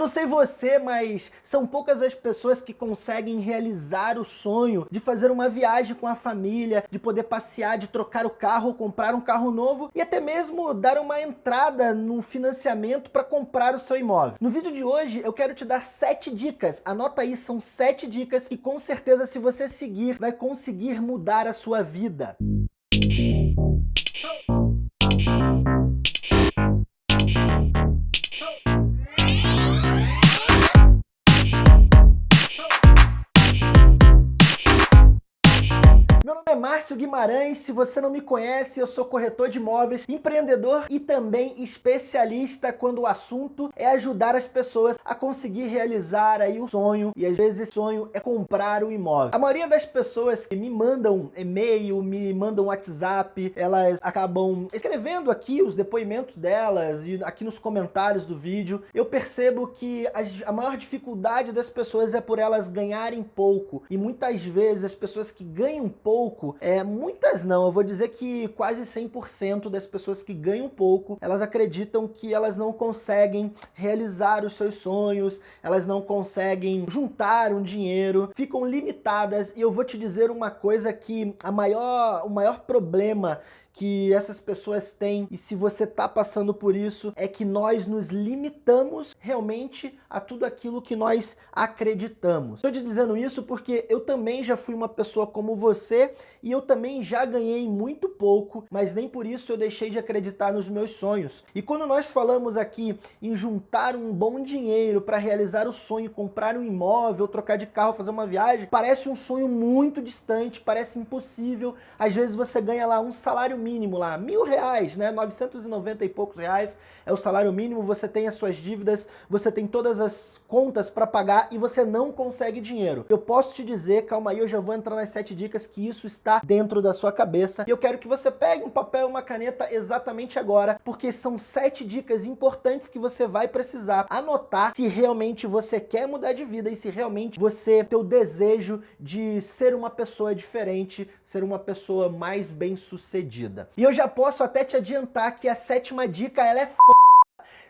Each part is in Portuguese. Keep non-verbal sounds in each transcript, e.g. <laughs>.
Eu não sei você, mas são poucas as pessoas que conseguem realizar o sonho de fazer uma viagem com a família, de poder passear, de trocar o carro, comprar um carro novo e até mesmo dar uma entrada no financiamento para comprar o seu imóvel. No vídeo de hoje eu quero te dar sete dicas, anota aí, são sete dicas que com certeza se você seguir vai conseguir mudar a sua vida. É Márcio Guimarães, se você não me conhece, eu sou corretor de imóveis, empreendedor e também especialista quando o assunto é ajudar as pessoas a conseguir realizar aí o sonho, e às vezes esse sonho é comprar um imóvel. A maioria das pessoas que me mandam e-mail, me mandam WhatsApp, elas acabam escrevendo aqui os depoimentos delas e aqui nos comentários do vídeo, eu percebo que a maior dificuldade das pessoas é por elas ganharem pouco, e muitas vezes as pessoas que ganham pouco pouco, é, muitas não, eu vou dizer que quase 100% das pessoas que ganham pouco, elas acreditam que elas não conseguem realizar os seus sonhos, elas não conseguem juntar um dinheiro, ficam limitadas. E eu vou te dizer uma coisa que a maior, o maior problema que essas pessoas têm e se você está passando por isso é que nós nos limitamos realmente a tudo aquilo que nós acreditamos. Estou te dizendo isso porque eu também já fui uma pessoa como você e eu também já ganhei muito pouco, mas nem por isso eu deixei de acreditar nos meus sonhos. E quando nós falamos aqui em juntar um bom dinheiro para realizar o sonho, comprar um imóvel, trocar de carro, fazer uma viagem, parece um sonho muito distante, parece impossível. Às vezes você ganha lá um salário mínimo lá, mil reais, né? 990 e poucos reais é o salário mínimo, você tem as suas dívidas, você tem todas as contas para pagar e você não consegue dinheiro. Eu posso te dizer, calma aí, eu já vou entrar nas sete dicas que isso está dentro da sua cabeça e eu quero que você pegue um papel e uma caneta exatamente agora, porque são sete dicas importantes que você vai precisar anotar se realmente você quer mudar de vida e se realmente você tem o desejo de ser uma pessoa diferente, ser uma pessoa mais bem sucedida vida. E eu já posso até te adiantar que a sétima dica ela é f...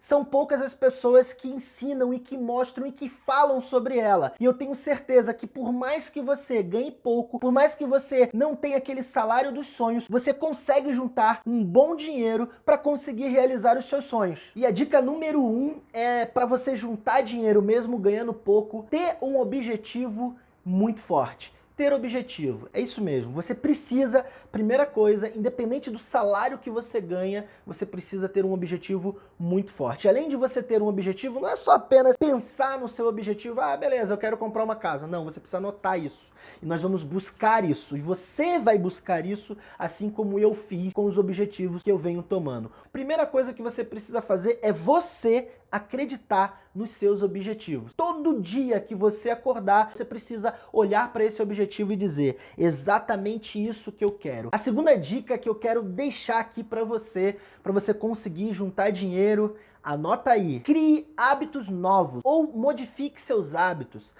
São poucas as pessoas que ensinam e que mostram e que falam sobre ela. E eu tenho certeza que por mais que você ganhe pouco, por mais que você não tenha aquele salário dos sonhos, você consegue juntar um bom dinheiro para conseguir realizar os seus sonhos. E a dica número um é para você juntar dinheiro mesmo ganhando pouco, ter um objetivo muito forte ter objetivo. É isso mesmo, você precisa, primeira coisa, independente do salário que você ganha, você precisa ter um objetivo muito forte. Além de você ter um objetivo, não é só apenas pensar no seu objetivo, ah, beleza, eu quero comprar uma casa. Não, você precisa anotar isso. E nós vamos buscar isso. E você vai buscar isso, assim como eu fiz com os objetivos que eu venho tomando. Primeira coisa que você precisa fazer é você acreditar nos seus objetivos. Todo dia que você acordar, você precisa olhar para esse objetivo e dizer exatamente isso que eu quero. A segunda dica que eu quero deixar aqui para você, para você conseguir juntar dinheiro, anota aí. Crie hábitos novos ou modifique seus hábitos.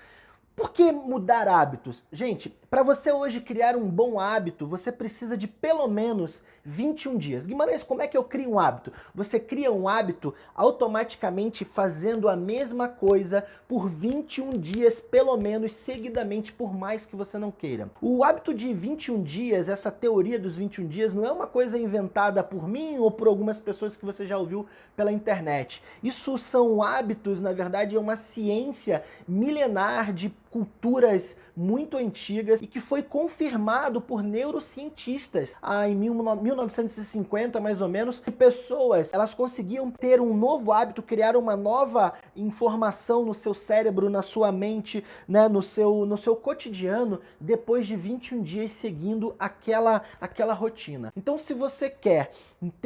Por que mudar hábitos? Gente, para você hoje criar um bom hábito, você precisa de pelo menos 21 dias. Guimarães, como é que eu crio um hábito? Você cria um hábito automaticamente fazendo a mesma coisa por 21 dias, pelo menos, seguidamente, por mais que você não queira. O hábito de 21 dias, essa teoria dos 21 dias, não é uma coisa inventada por mim ou por algumas pessoas que você já ouviu pela internet. Isso são hábitos, na verdade, é uma ciência milenar de culturas muito antigas e que foi confirmado por neurocientistas ah, em 1950 mais ou menos que pessoas elas conseguiam ter um novo hábito, criar uma nova informação no seu cérebro, na sua mente, né, no, seu, no seu cotidiano depois de 21 dias seguindo aquela, aquela rotina. Então se você quer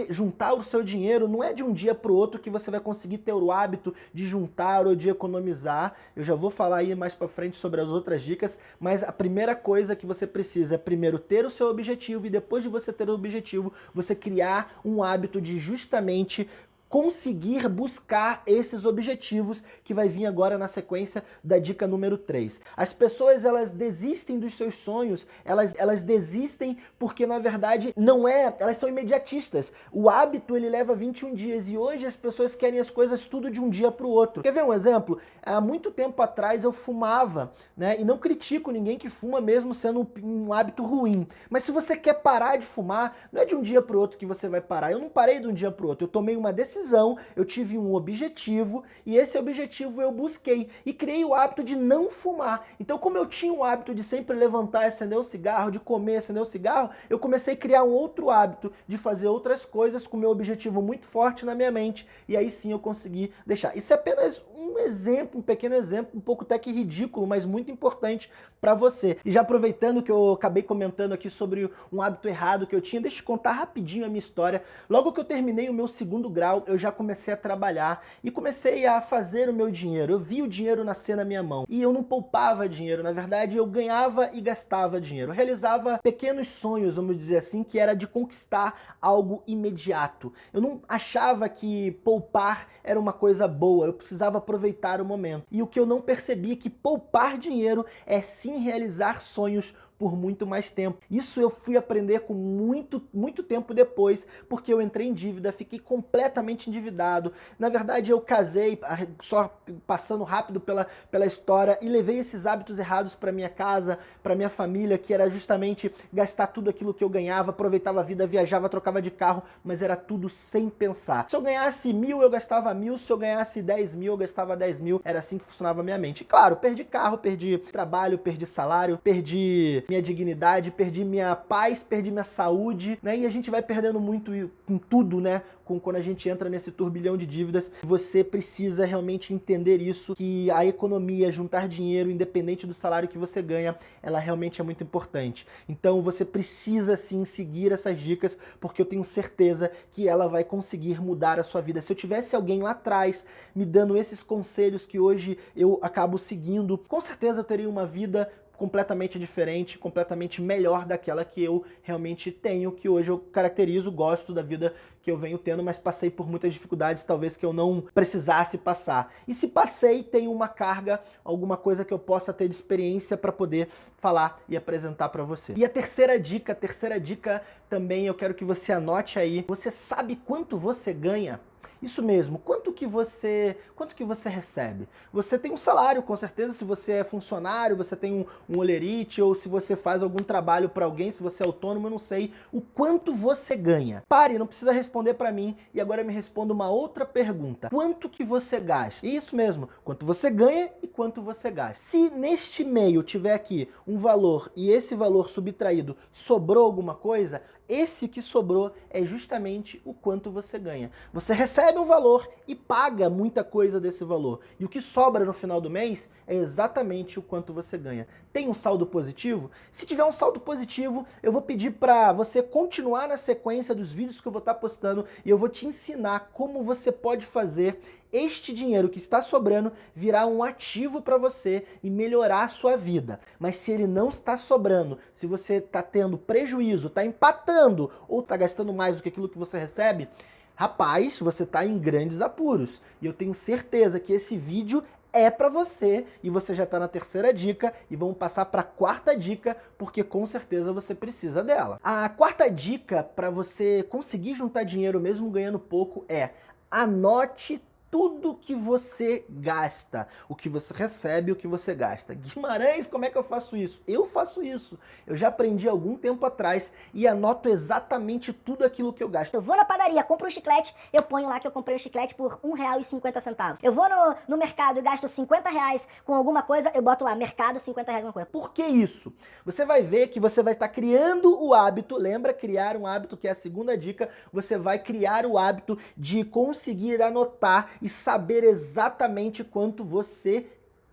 juntar o seu dinheiro, não é de um dia para o outro que você vai conseguir ter o hábito de juntar ou de economizar. Eu já vou falar aí mais para frente sobre as outras dicas, mas a primeira coisa que você precisa é primeiro ter o seu objetivo e depois de você ter o objetivo, você criar um hábito de justamente conseguir buscar esses objetivos que vai vir agora na sequência da dica número 3. As pessoas elas desistem dos seus sonhos, elas, elas desistem porque na verdade não é, elas são imediatistas. O hábito ele leva 21 dias e hoje as pessoas querem as coisas tudo de um dia para o outro. Quer ver um exemplo? Há muito tempo atrás eu fumava, né? E não critico ninguém que fuma mesmo sendo um, um hábito ruim. Mas se você quer parar de fumar, não é de um dia para o outro que você vai parar. Eu não parei de um dia para o outro. Eu tomei uma decisão, eu tive um objetivo e esse objetivo eu busquei e criei o hábito de não fumar. Então como eu tinha o hábito de sempre levantar, acender o cigarro, de comer, acender o cigarro, eu comecei a criar um outro hábito de fazer outras coisas com meu objetivo muito forte na minha mente e aí sim eu consegui deixar. Isso é apenas um exemplo, um pequeno exemplo, um pouco até que ridículo, mas muito importante para você. E já aproveitando que eu acabei comentando aqui sobre um hábito errado que eu tinha, deixa eu contar rapidinho a minha história. Logo que eu terminei o meu segundo grau, eu já comecei a trabalhar e comecei a fazer o meu dinheiro. Eu vi o dinheiro nascer na minha mão e eu não poupava dinheiro, na verdade eu ganhava e gastava dinheiro. Eu realizava pequenos sonhos, vamos dizer assim, que era de conquistar algo imediato. Eu não achava que poupar era uma coisa boa, eu precisava aproveitar o momento. E o que eu não percebi é que poupar dinheiro é sim realizar sonhos por muito mais tempo. Isso eu fui aprender com muito, muito tempo depois, porque eu entrei em dívida, fiquei completamente endividado. Na verdade, eu casei, só passando rápido pela, pela história, e levei esses hábitos errados para minha casa, para minha família, que era justamente gastar tudo aquilo que eu ganhava, aproveitava a vida, viajava, trocava de carro, mas era tudo sem pensar. Se eu ganhasse mil, eu gastava mil, se eu ganhasse dez mil, eu gastava dez mil, era assim que funcionava a minha mente. E, claro, perdi carro, perdi trabalho, perdi salário, perdi minha dignidade, perdi minha paz, perdi minha saúde, né? E a gente vai perdendo muito em tudo, né? Com, quando a gente entra nesse turbilhão de dívidas, você precisa realmente entender isso, que a economia, juntar dinheiro, independente do salário que você ganha, ela realmente é muito importante. Então você precisa sim seguir essas dicas, porque eu tenho certeza que ela vai conseguir mudar a sua vida. Se eu tivesse alguém lá atrás me dando esses conselhos que hoje eu acabo seguindo, com certeza eu teria uma vida completamente diferente, completamente melhor daquela que eu realmente tenho, que hoje eu caracterizo, gosto da vida que eu venho tendo, mas passei por muitas dificuldades, talvez que eu não precisasse passar. E se passei, tem uma carga, alguma coisa que eu possa ter de experiência para poder falar e apresentar para você. E a terceira dica, a terceira dica também eu quero que você anote aí. Você sabe quanto você ganha? Isso mesmo, quanto que você quanto que você recebe? Você tem um salário, com certeza, se você é funcionário, você tem um, um olerite, ou se você faz algum trabalho para alguém, se você é autônomo, eu não sei o quanto você ganha. Pare, não precisa responder para mim, e agora me responda uma outra pergunta. Quanto que você gasta? Isso mesmo, quanto você ganha e quanto você gasta. Se neste meio tiver aqui um valor e esse valor subtraído sobrou alguma coisa, esse que sobrou é justamente o quanto você ganha. Você recebe um valor e paga muita coisa desse valor. E o que sobra no final do mês é exatamente o quanto você ganha. Tem um saldo positivo? Se tiver um saldo positivo, eu vou pedir para você continuar na sequência dos vídeos que eu vou estar postando e eu vou te ensinar como você pode fazer este dinheiro que está sobrando virar um ativo para você e melhorar a sua vida. Mas se ele não está sobrando, se você está tendo prejuízo, está empatando ou está gastando mais do que aquilo que você recebe, rapaz, você está em grandes apuros. E eu tenho certeza que esse vídeo é para você e você já está na terceira dica e vamos passar para a quarta dica porque com certeza você precisa dela. A quarta dica para você conseguir juntar dinheiro mesmo ganhando pouco é anote tudo que você gasta, o que você recebe, o que você gasta. Guimarães, como é que eu faço isso? Eu faço isso. Eu já aprendi algum tempo atrás e anoto exatamente tudo aquilo que eu gasto. Eu vou na padaria, compro um chiclete, eu ponho lá que eu comprei o um chiclete por R$1,50. Eu vou no, no mercado e gasto 50 reais com alguma coisa, eu boto lá, mercado, 50 reais com alguma coisa. Por que isso? Você vai ver que você vai estar criando o hábito, lembra criar um hábito, que é a segunda dica, você vai criar o hábito de conseguir anotar e saber exatamente quanto você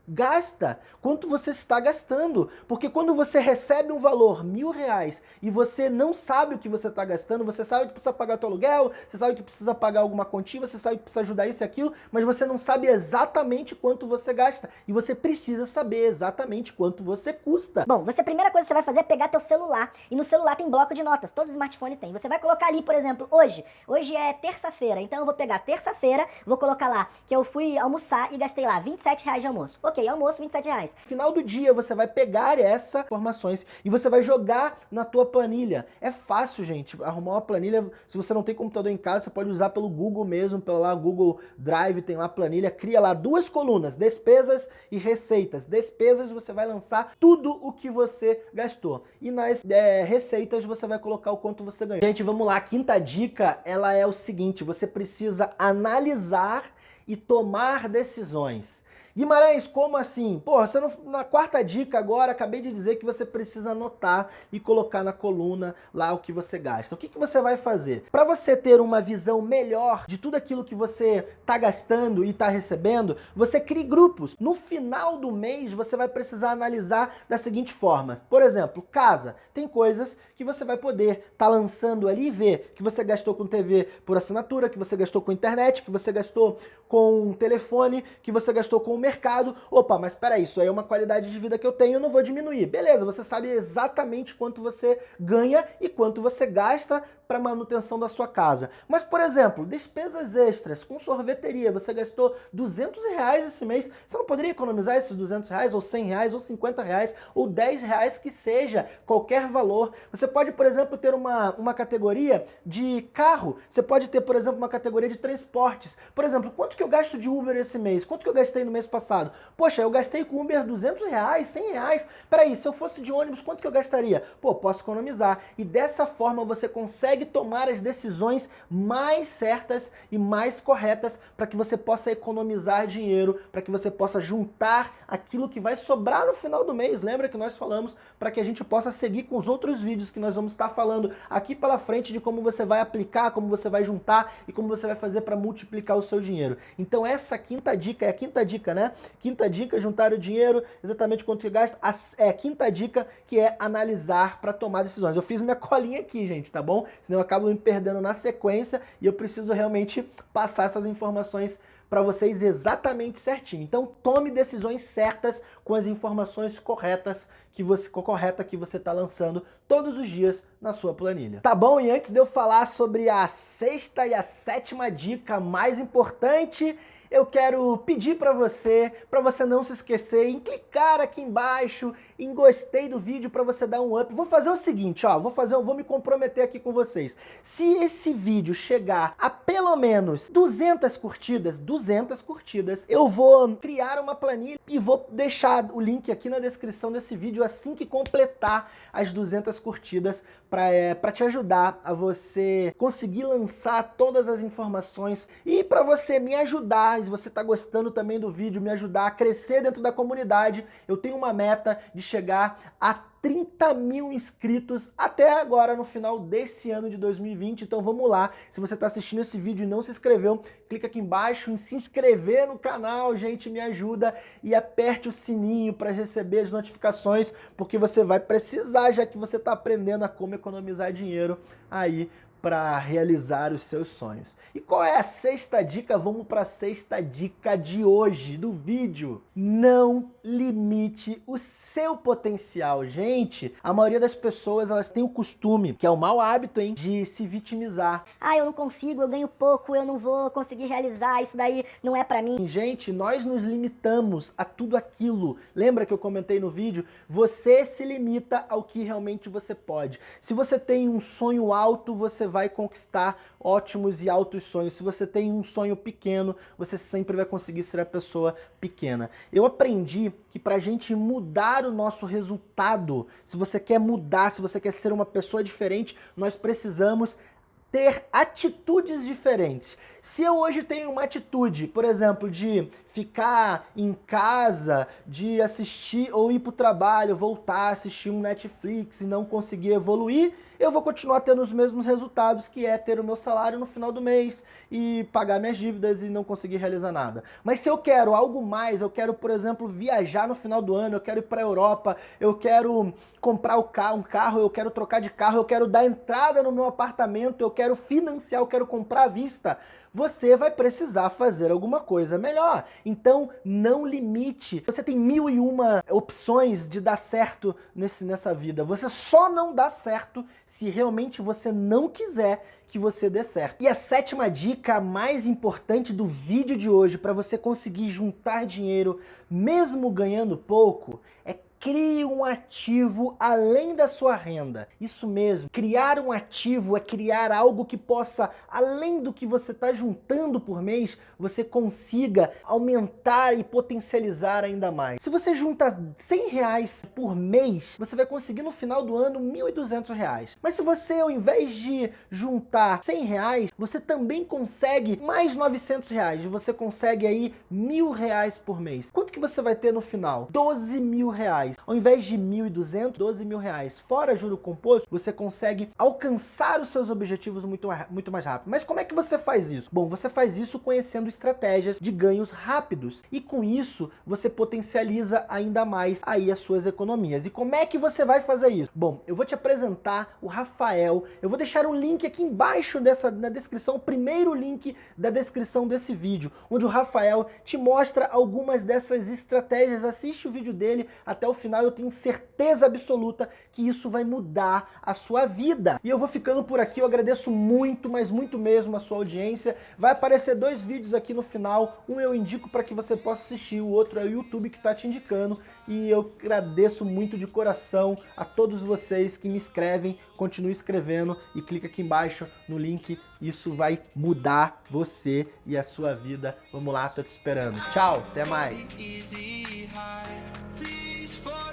gasta, quanto você está gastando. Porque quando você recebe um valor, mil reais, e você não sabe o que você está gastando, você sabe que precisa pagar o seu aluguel, você sabe que precisa pagar alguma quantia, você sabe que precisa ajudar isso e aquilo, mas você não sabe exatamente quanto você gasta. E você precisa saber exatamente quanto você custa. Bom, você a primeira coisa que você vai fazer é pegar teu celular, e no celular tem bloco de notas, todo smartphone tem. Você vai colocar ali, por exemplo, hoje, hoje é terça-feira, então eu vou pegar terça-feira, vou colocar lá que eu fui almoçar e gastei lá 27 reais de almoço. Ok, almoço, 27 reais. Final do dia você vai pegar essas informações e você vai jogar na tua planilha. É fácil, gente, arrumar uma planilha, se você não tem computador em casa, você pode usar pelo Google mesmo, pelo lá Google Drive, tem lá planilha, cria lá duas colunas, despesas e receitas. Despesas você vai lançar tudo o que você gastou. E nas é, receitas você vai colocar o quanto você ganhou. Gente, vamos lá, a quinta dica, ela é o seguinte, você precisa analisar e tomar decisões. Guimarães, como assim? Pô, você não, na quarta dica agora, acabei de dizer que você precisa anotar e colocar na coluna lá o que você gasta. O que, que você vai fazer? Para você ter uma visão melhor de tudo aquilo que você está gastando e está recebendo, você crie grupos. No final do mês, você vai precisar analisar da seguinte forma. Por exemplo, casa. Tem coisas que você vai poder estar tá lançando ali e ver que você gastou com TV por assinatura, que você gastou com internet, que você gastou com telefone, que você gastou com mercado, opa, mas peraí, isso aí é uma qualidade de vida que eu tenho, eu não vou diminuir. Beleza, você sabe exatamente quanto você ganha e quanto você gasta para manutenção da sua casa. Mas, por exemplo, despesas extras com sorveteria, você gastou 200 reais esse mês, você não poderia economizar esses 200 reais, ou 100 reais, ou 50 reais, ou 10 reais, que seja, qualquer valor. Você pode, por exemplo, ter uma, uma categoria de carro, você pode ter, por exemplo, uma categoria de transportes. Por exemplo, quanto que eu gasto de Uber esse mês? Quanto que eu gastei no mês passado? Poxa, eu gastei com Uber 200 reais, 100 reais. Peraí, se eu fosse de ônibus, quanto que eu gastaria? Pô, posso economizar. E dessa forma você consegue tomar as decisões mais certas e mais corretas para que você possa economizar dinheiro, para que você possa juntar aquilo que vai sobrar no final do mês. Lembra que nós falamos para que a gente possa seguir com os outros vídeos que nós vamos estar falando aqui pela frente de como você vai aplicar, como você vai juntar e como você vai fazer para multiplicar o seu dinheiro. Então essa quinta dica é a quinta dica, né? Quinta dica, juntar o dinheiro, exatamente quanto que gasta. A, é, quinta dica, que é analisar para tomar decisões. Eu fiz minha <laughs> colinha aqui, gente, tá bom? Senão eu acabo me perdendo na sequência e eu preciso realmente passar essas informações para vocês exatamente certinho. Então tome decisões certas com as informações corretas que você, correta que você está lançando todos os dias na sua planilha. Tá bom? E antes de eu falar sobre a sexta e a sétima dica mais importante, eu quero pedir para você, para você não se esquecer, em clicar aqui embaixo, em gostei do vídeo para você dar um up. Vou fazer o seguinte, ó, vou fazer, vou me comprometer aqui com vocês. Se esse vídeo chegar a pelo menos 200 curtidas, 200 curtidas, eu vou criar uma planilha e vou deixar o link aqui na descrição desse vídeo assim que completar as 200 curtidas para é, pra te ajudar a você conseguir lançar todas as informações e para você me ajudar se você está gostando também do vídeo, me ajudar a crescer dentro da comunidade. Eu tenho uma meta de chegar a 30 mil inscritos até agora no final desse ano de 2020, então vamos lá. Se você está assistindo esse vídeo e não se inscreveu, clica aqui embaixo em se inscrever no canal, gente, me ajuda e aperte o sininho para receber as notificações, porque você vai precisar, já que você está aprendendo a como economizar dinheiro aí para realizar os seus sonhos. E qual é a sexta dica? Vamos para a sexta dica de hoje do vídeo. Não limite o seu potencial. Gente, a maioria das pessoas elas têm o costume, que é o mau hábito, hein, de se vitimizar. Ah, eu não consigo, eu ganho pouco, eu não vou conseguir realizar, isso daí não é para mim. Gente, nós nos limitamos a tudo aquilo. Lembra que eu comentei no vídeo? Você se limita ao que realmente você pode. Se você tem um sonho alto, você vai conquistar ótimos e altos sonhos. Se você tem um sonho pequeno, você sempre vai conseguir ser a pessoa pequena. Eu aprendi que para a gente mudar o nosso resultado, se você quer mudar, se você quer ser uma pessoa diferente, nós precisamos ter atitudes diferentes. Se eu hoje tenho uma atitude, por exemplo, de ficar em casa, de assistir ou ir para o trabalho, voltar a assistir um Netflix e não conseguir evoluir, eu vou continuar tendo os mesmos resultados, que é ter o meu salário no final do mês e pagar minhas dívidas e não conseguir realizar nada. Mas se eu quero algo mais, eu quero, por exemplo, viajar no final do ano, eu quero ir para a Europa, eu quero comprar um carro, eu quero trocar de carro, eu quero dar entrada no meu apartamento, eu quero financiar, eu quero comprar à vista, você vai precisar fazer alguma coisa melhor. Então, não limite. Você tem mil e uma opções de dar certo nesse, nessa vida. Você só não dá certo se realmente você não quiser que você dê certo. E a sétima dica mais importante do vídeo de hoje para você conseguir juntar dinheiro mesmo ganhando pouco é Crie um ativo além da sua renda. Isso mesmo, criar um ativo é criar algo que possa, além do que você está juntando por mês, você consiga aumentar e potencializar ainda mais. Se você junta 100 reais por mês, você vai conseguir no final do ano 1.200 reais. Mas se você, ao invés de juntar 100 reais, você também consegue mais 900 reais. Você consegue aí mil reais por mês. Quanto que você vai ter no final? 12 mil reais reais. Ao invés de 1.200, 12 mil reais. Fora juro composto, você consegue alcançar os seus objetivos muito, muito mais rápido. Mas como é que você faz isso? Bom, você faz isso conhecendo estratégias de ganhos rápidos. E com isso, você potencializa ainda mais aí as suas economias. E como é que você vai fazer isso? Bom, eu vou te apresentar o Rafael. Eu vou deixar um link aqui embaixo dessa, na descrição, o primeiro link da descrição desse vídeo, onde o Rafael te mostra algumas dessas estratégias. Assiste o vídeo dele até o final eu tenho certeza absoluta que isso vai mudar a sua vida. E eu vou ficando por aqui, eu agradeço muito, mas muito mesmo a sua audiência. Vai aparecer dois vídeos aqui no final, um eu indico para que você possa assistir, o outro é o YouTube que está te indicando. E eu agradeço muito de coração a todos vocês que me escrevem, continue escrevendo e clica aqui embaixo no link, isso vai mudar você e a sua vida. Vamos lá, tô te esperando. Tchau, até mais. for